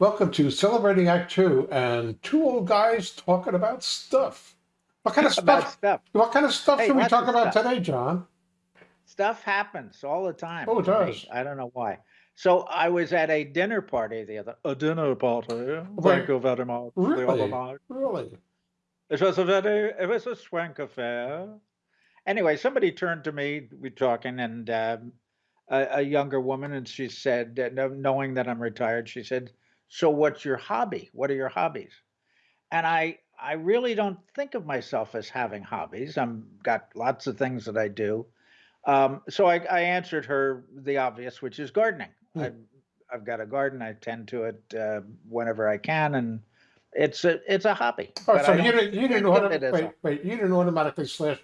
Welcome to Celebrating Act Two and two old guys talking about stuff. What kind of stuff? stuff. What kind of stuff Hey, should we talk about stuff. today, John? Stuff happens all the time. Oh, it to me. does. I don't know why. So I was at a dinner party the other. A dinner party. Wait, Thank you very much. Really? Really? It was a very. It was a swank affair. Anyway, somebody turned to me. We talking, and um, a, a younger woman, and she said, uh, knowing that I'm retired, she said, "So what's your hobby? What are your hobbies?" and I I really don't think of myself as having hobbies. I'm got lots of things that I do. Um, so I, I answered her the obvious, which is gardening. Hmm. I've I've got a garden. I tend to it uh, whenever I can, and it's a it's a hobby. Oh, but so you didn't you didn't think of auto, wait a wait you didn't automatically slash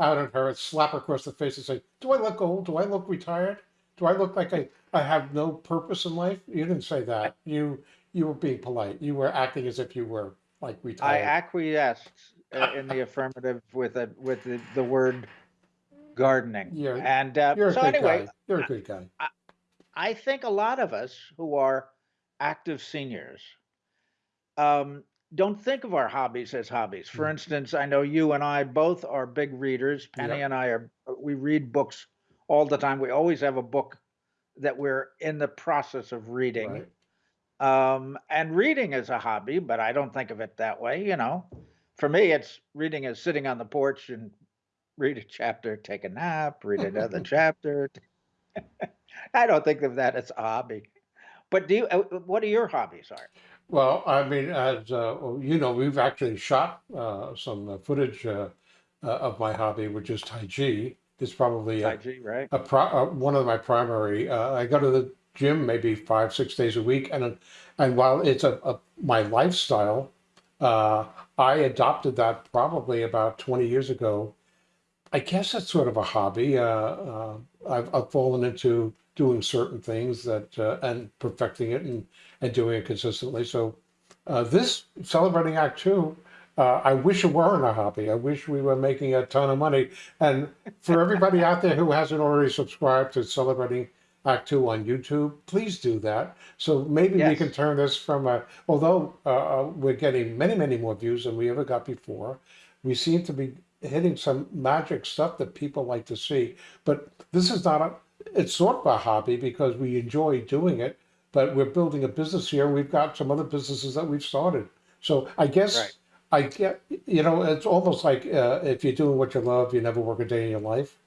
out at her and slap her across the face and say, "Do I look old? Do I look retired? Do I look like I I have no purpose in life?" You didn't say that. You you were being polite. You were acting as if you were like we talked I acquiesced uh, in the affirmative with a with the, the word gardening. You're And uh, you're a so good anyway, guy. You're a good guy. I, I think a lot of us who are active seniors um, don't think of our hobbies as hobbies. For Mm. instance, I know you and I both are big readers. Penny Yep. and I are, we read books all the time. We always have a book that we're in the process of reading. Right. Um, and reading is a hobby, but I don't think of it that way. You know, for me, it's reading is sitting on the porch and read a chapter, take a nap, read another chapter. I don't think of that as a hobby. But do you, uh, what are your hobbies, Art? Well, I mean, as uh, you know, we've actually shot uh, some footage uh, uh, of my hobby, which is Tai Chi. It's probably a, Chi, right? a pro, uh, one of my primary. Uh, I go to the gym maybe five, six days a week, and and while it's a, a my lifestyle, uh, I adopted that probably about twenty years ago. I guess it's sort of a hobby. Uh, uh, I've, I've fallen into doing certain things that uh, and perfecting it and and doing it consistently. So uh, this celebrating Act Two, uh, I wish it weren't a hobby. I wish we were making a ton of money. And for everybody out there who hasn't already subscribed to Celebrating Act Two on YouTube, please do that. So maybe we can turn this from a. Although uh, uh, we're getting many, many more views than we ever got before, we seem to be hitting some magic stuff that people like to see. But this is not a. It's sort of a hobby because we enjoy doing it but we're building a business here. We've got some other businesses that we've started. So I guess Right. I get, you know, it's almost like uh, if you're doing what you love, you never work a day in your life,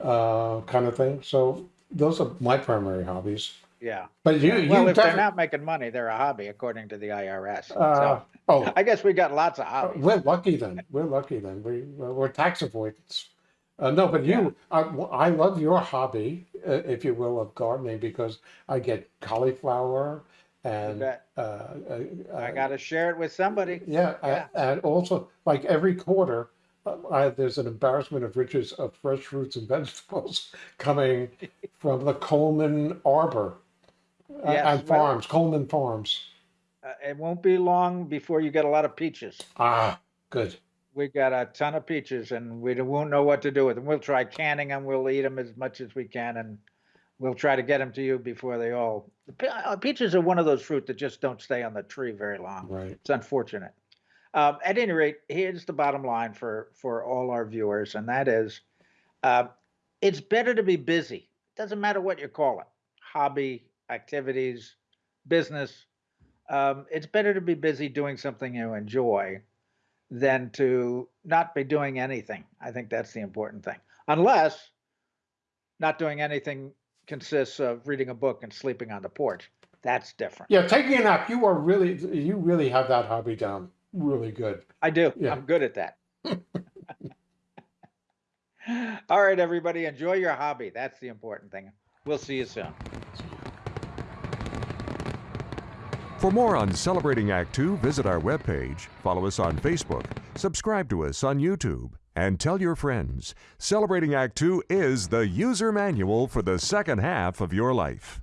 uh, kind of thing. So those are my primary hobbies. Yeah. But you, Yeah. Well, you if they're not making money, they're a hobby, according to the IRS. uh, So oh, I guess we got lots of uh, hobbies. we're lucky then. We're lucky then. We, we're tax avoidance. Uh, no, but Yeah. you, I, I love your hobby, uh, if you will, of gardening because I get cauliflower You and uh, uh, I uh, got to share it with somebody. Yeah, Yeah. and also like every quarter, uh, I, there's an embarrassment of riches of fresh fruits and vegetables coming from the Coleman Arbor uh, Yes. and Well, farms, Coleman Farms. uh, it won't be long before you get a lot of peaches. Ah, good. We got a ton of peaches, and we won't know what to do with them. We'll try canning them. We'll eat them as much as we can, and we'll try to get them to you before they all. Pe- uh, Peaches are one of those fruit that just don't stay on the tree very long. Right. It's unfortunate. Um, at any rate, here's the bottom line for for all our viewers, and that is, uh, it's better to be busy. Doesn't matter what you call it, hobby, activities, business. Um, it's better to be busy doing something you enjoy than to not be doing anything. I think that's the important thing. Unless not doing anything consists of reading a book and sleeping on the porch. That's different. Yeah, taking a nap. You are really, you really have that hobby down really good. I do. Yeah. I'm good at that. All right, everybody, enjoy your hobby. That's the important thing. We'll see you soon. For more on Celebrating Act Two, visit our webpage, follow us on Facebook, subscribe to us on YouTube, and tell your friends. Celebrating Act Two is the user manual for the second half of your life.